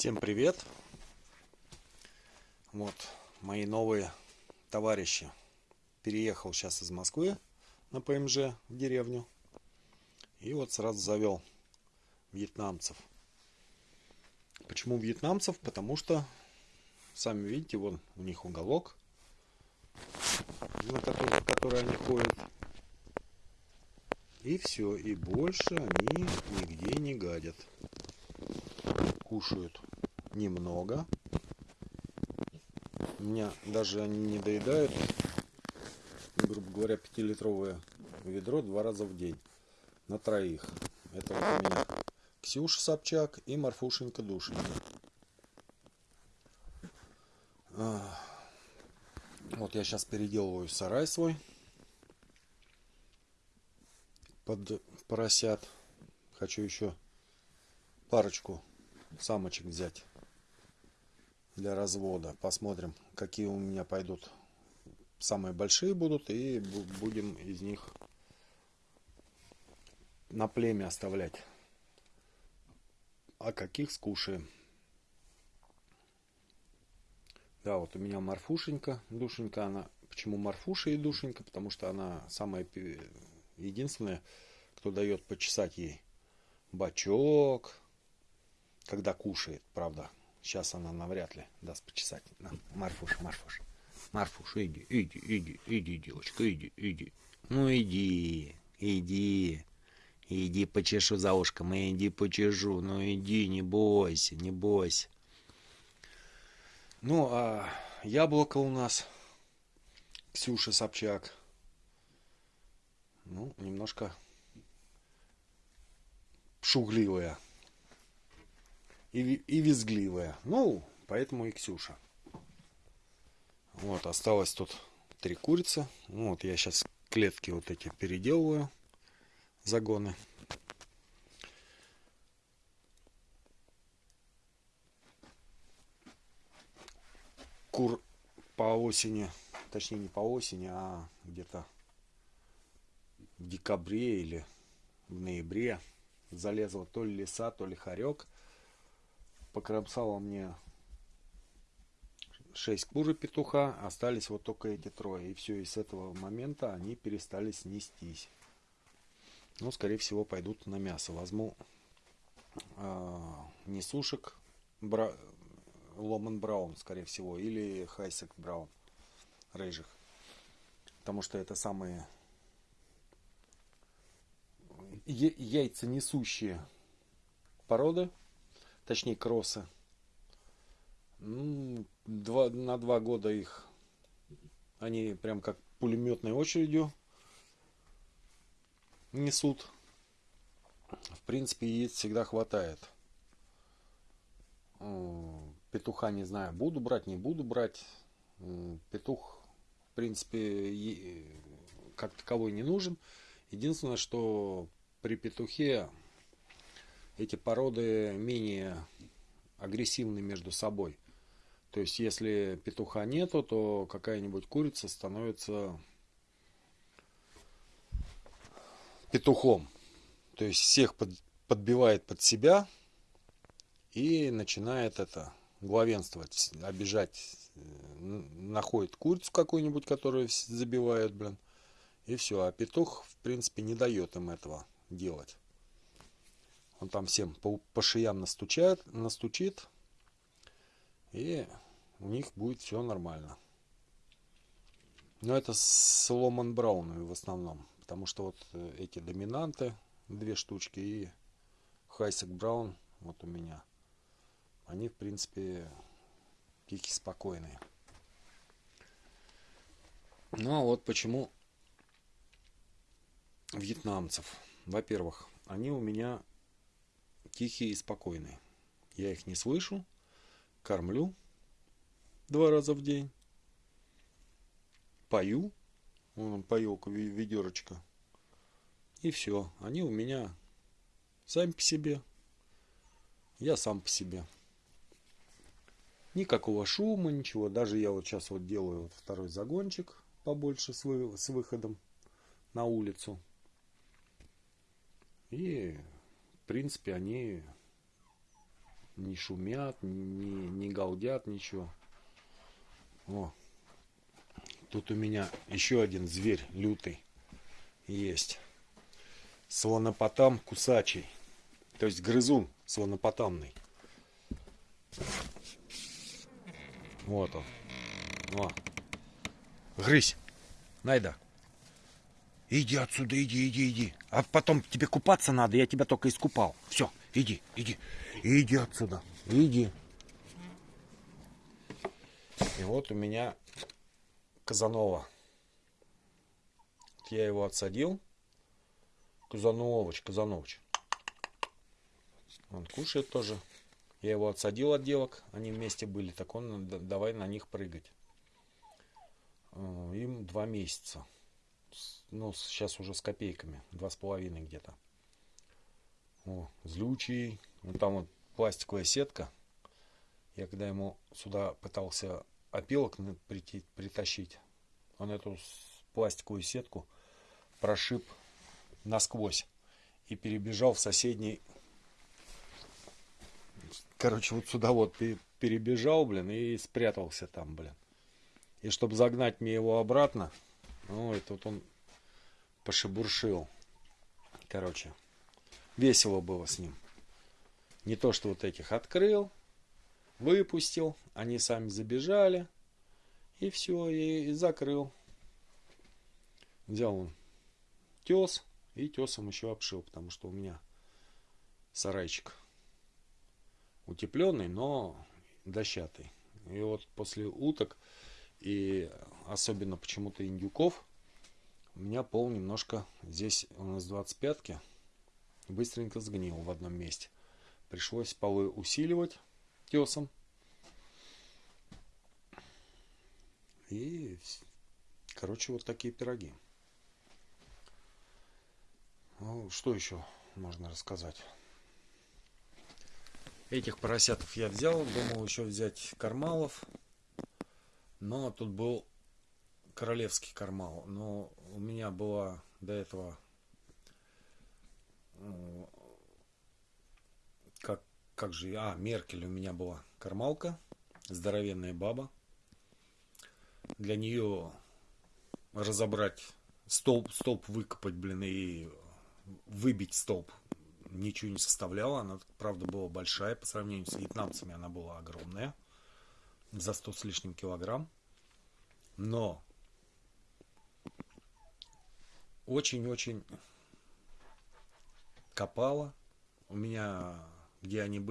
Всем привет! Вот мои новые товарищи. Переехал сейчас из Москвы на ПМЖ в деревню. И вот сразу завел вьетнамцев. Почему вьетнамцев? Потому что, сами видите, вон у них уголок, на который, в который они ходят. И все, и больше они нигде не гадят. Кушают немного. У меня даже они не доедают, грубо говоря, 5-литровое ведро два раза в день на троих. Это вот у меня Ксюша Собчак и Марфушенька Душенька. Вот я сейчас переделываю сарай свой под поросят. Хочу еще парочку самочек взять для развода. Посмотрим, какие у меня пойдут. Самые большие будут и будем из них на племя оставлять. А каких скушаем. Да, вот у меня Марфушенька, Душенька, она... Почему Марфуша и Душенька? Потому что она самая единственная, кто дает почесать ей бачок, когда кушает, правда. Сейчас она навряд ли даст почесать. На, Марфуш, Марфуш. Марфуш, иди, иди, иди, иди, девочка, иди, иди. Ну иди, иди. Иди почешу за ушком, иди почешу. Ну иди, не бойся, не бойся. Ну, а яблоко у нас Ксюша Собчак. Ну, немножко шугливая и, визгливая. Ну, поэтому и Ксюша. Вот, осталось тут три курицы. Ну, вот я сейчас клетки вот эти переделываю, загоны. Кур по осени, точнее не по осени, а где-то в декабре или в ноябре залезла то ли лиса, то ли хорек – покромсала мне 6 кур петуха, остались вот только эти трое. И все, и с этого момента они перестали снестись. Ну, скорее всего, пойдут на мясо. Возьму э, несушек бра... Ломан Браун, скорее всего, или Хайсек Браун, рыжих. Потому что это самые яйца несущие породы точнее кроссы. Ну, два, на два года их они прям как пулеметной очередью несут. В принципе, яиц всегда хватает. Петуха не знаю, буду брать, не буду брать. Петух, в принципе, как таковой не нужен. Единственное, что при петухе эти породы менее агрессивны между собой. То есть, если петуха нету, то какая-нибудь курица становится петухом. То есть, всех под, подбивает под себя и начинает это главенствовать, обижать, находит курицу какую-нибудь, которую забивают, блин, и все. А петух, в принципе, не дает им этого делать. Он там всем по, по шиям настучает, настучит. И у них будет все нормально. Но это с Ломан Брауном в основном. Потому что вот э, эти доминанты, две штучки и Хайсек Браун, вот у меня. Они, в принципе, пики спокойные. Ну а вот почему вьетнамцев. Во-первых, они у меня тихие и спокойные. Я их не слышу, кормлю два раза в день, пою, вон поелка, ведерочка, и все. Они у меня сами по себе, я сам по себе. Никакого шума, ничего. Даже я вот сейчас вот делаю второй загончик побольше с выходом на улицу. И принципе, они не шумят, не, не галдят, ничего. О, тут у меня еще один зверь лютый есть. Слонопотам кусачий. То есть грызун слонопотамный. Вот он. О. Грызь. Найда. Иди отсюда, иди, иди, иди. А потом тебе купаться надо, я тебя только искупал. Все, иди, иди. Иди отсюда. Иди. И вот у меня Казанова. Я его отсадил. Казановыч, Казановыч. Он кушает тоже. Я его отсадил от девок. Они вместе были. Так он давай на них прыгать. Э, им два месяца. Ну, сейчас уже с копейками. Два с половиной где-то. О, злючий. Ну, там вот пластиковая сетка. Я когда ему сюда пытался опилок притащить, он эту пластиковую сетку прошиб насквозь и перебежал в соседний короче вот сюда вот перебежал блин и спрятался там блин и чтобы загнать мне его обратно ну и тут он пошебуршил. Короче весело было с ним. Не то что вот этих открыл выпустил они сами забежали и все и, и закрыл. Взял он тес и тесом еще обшил, потому что у меня сарайчик утепленный, но дощатый. И вот после уток и особенно почему-то индюков у меня пол немножко здесь у нас 25-ки быстренько сгнил в одном месте. Пришлось полы усиливать тесом. И, короче, вот такие пироги. Ну, что еще можно рассказать? Этих поросятов я взял, думал еще взять кармалов. Но тут был королевский кармал. Но у меня была до этого э, как, как же, а, Меркель у меня была кармалка, здоровенная баба. Для нее разобрать столб, столб выкопать, блин, и выбить столб ничего не составляла. Она, правда, была большая. По сравнению с вьетнамцами она была огромная. За 100 с лишним килограмм. Но очень-очень копала. У меня, где они были,